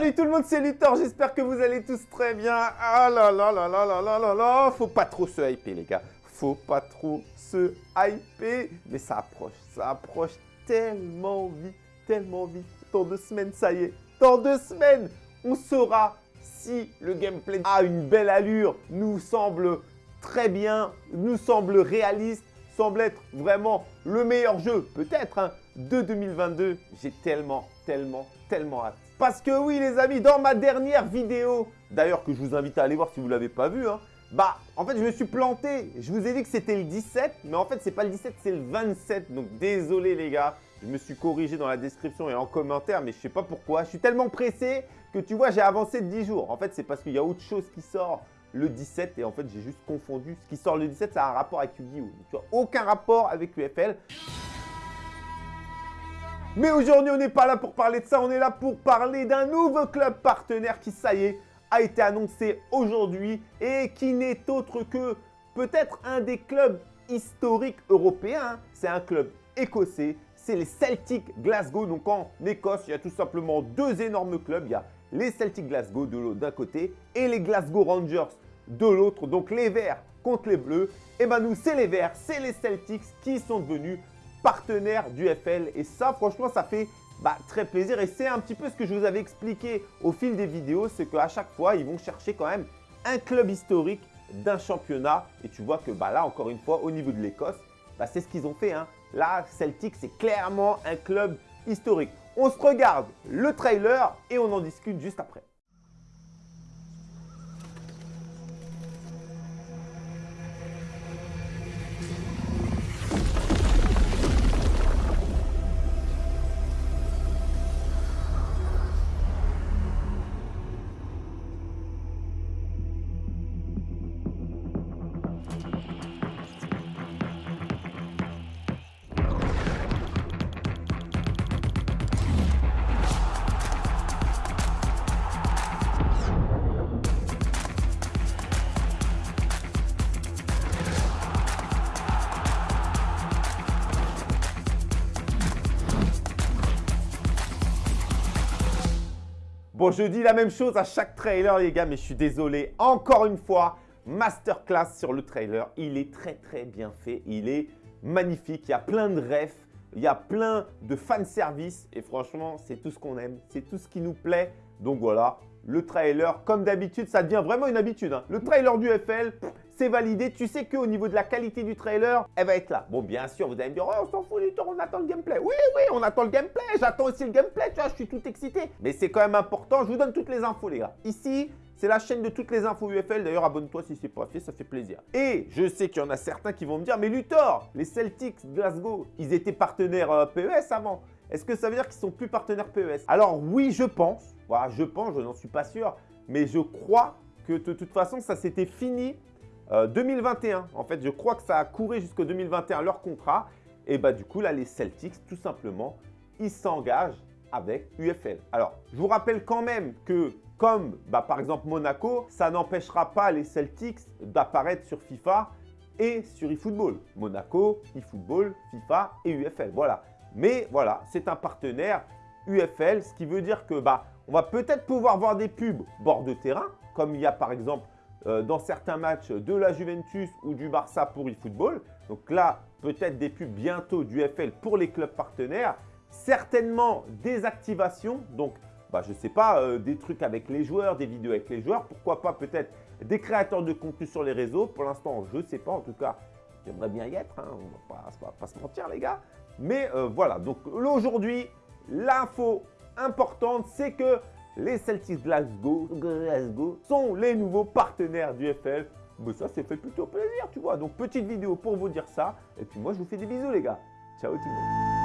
Salut tout le monde, c'est Luthor, j'espère que vous allez tous très bien. Ah là là là là là là là là, faut pas trop se hyper les gars. Faut pas trop se hyper, mais ça approche, ça approche tellement vite, tellement vite. Dans deux semaines, ça y est, dans deux semaines, on saura si le gameplay a une belle allure, nous semble très bien, nous semble réaliste, semble être vraiment le meilleur jeu, peut-être, hein, de 2022. J'ai tellement, tellement, tellement hâte. Parce que oui, les amis, dans ma dernière vidéo, d'ailleurs que je vous invite à aller voir si vous l'avez pas vu, hein, bah, en fait, je me suis planté. Je vous ai dit que c'était le 17, mais en fait, c'est pas le 17, c'est le 27. Donc, désolé les gars. Je me suis corrigé dans la description et en commentaire, mais je sais pas pourquoi. Je suis tellement pressé que tu vois, j'ai avancé de 10 jours. En fait, c'est parce qu'il y a autre chose qui sort le 17 et en fait, j'ai juste confondu. Ce qui sort le 17, ça a un rapport avec Yu-Gi-Oh! Tu aucun rapport avec UFL. Mais aujourd'hui, on n'est pas là pour parler de ça, on est là pour parler d'un nouveau club partenaire qui, ça y est, a été annoncé aujourd'hui et qui n'est autre que peut-être un des clubs historiques européens. C'est un club écossais, c'est les Celtic Glasgow. Donc en Écosse, il y a tout simplement deux énormes clubs. Il y a les Celtic Glasgow d'un côté et les Glasgow Rangers de l'autre. Donc les Verts contre les Bleus. Et ben nous, c'est les Verts, c'est les Celtics qui sont devenus partenaire du FL. Et ça, franchement, ça fait bah, très plaisir. Et c'est un petit peu ce que je vous avais expliqué au fil des vidéos, c'est qu'à chaque fois, ils vont chercher quand même un club historique d'un championnat. Et tu vois que bah, là, encore une fois, au niveau de l'Écosse, bah, c'est ce qu'ils ont fait. Hein. Là, Celtic, c'est clairement un club historique. On se regarde le trailer et on en discute juste après. Bon, je dis la même chose à chaque trailer, les gars, mais je suis désolé. Encore une fois, masterclass sur le trailer. Il est très, très bien fait. Il est magnifique. Il y a plein de refs. Il y a plein de fanservice. Et franchement, c'est tout ce qu'on aime. C'est tout ce qui nous plaît. Donc voilà, le trailer, comme d'habitude, ça devient vraiment une habitude. Hein. Le trailer du FL, c'est validé. Tu sais qu'au niveau de la qualité du trailer, elle va être là. Bon, bien sûr, vous allez me dire, oh, on s'en fout du on attend le gameplay. Oui, oui, on attend le gameplay. J'attends aussi le gameplay, tu vois, je suis tout excité. Mais c'est quand même important. Je vous donne toutes les infos, les gars. Ici, c'est la chaîne de toutes les infos UFL. D'ailleurs, abonne-toi si ce n'est pas fait, ça fait plaisir. Et je sais qu'il y en a certains qui vont me dire, mais Luthor, les Celtics Glasgow, ils étaient partenaires euh, PES avant. Est-ce que ça veut dire qu'ils sont plus partenaires PES Alors oui, je pense. Voilà, je pense, je n'en suis pas sûr. Mais je crois que de toute façon, ça s'était fini 2021, euh, en fait, je crois que ça a couru jusqu'au 2021 leur contrat. Et bah du coup, là, les Celtics, tout simplement, ils s'engagent avec UFL. Alors, je vous rappelle quand même que comme bah, par exemple Monaco, ça n'empêchera pas les Celtics d'apparaître sur FIFA et sur eFootball. Monaco, eFootball, FIFA et UFL. Voilà. Mais voilà, c'est un partenaire UFL, ce qui veut dire que bah, on va peut-être pouvoir voir des pubs bord de terrain, comme il y a par exemple euh, dans certains matchs de la Juventus ou du Barça pour eFootball. Donc là, peut-être des pubs bientôt du FL pour les clubs partenaires. Certainement des activations, donc bah, je ne sais pas, euh, des trucs avec les joueurs, des vidéos avec les joueurs. Pourquoi pas peut-être des créateurs de contenu sur les réseaux. Pour l'instant, je ne sais pas. En tout cas, j'aimerais bien y être. Hein. On ne va, pas se mentir, les gars. Mais euh, voilà, donc aujourd'hui, l'info importante, c'est que les Celtics Glasgow, sont les nouveaux partenaires du FL. Mais ça, c'est fait plutôt plaisir, tu vois. Donc, petite vidéo pour vous dire ça. Et puis moi, je vous fais des bisous, les gars. Ciao tout le monde.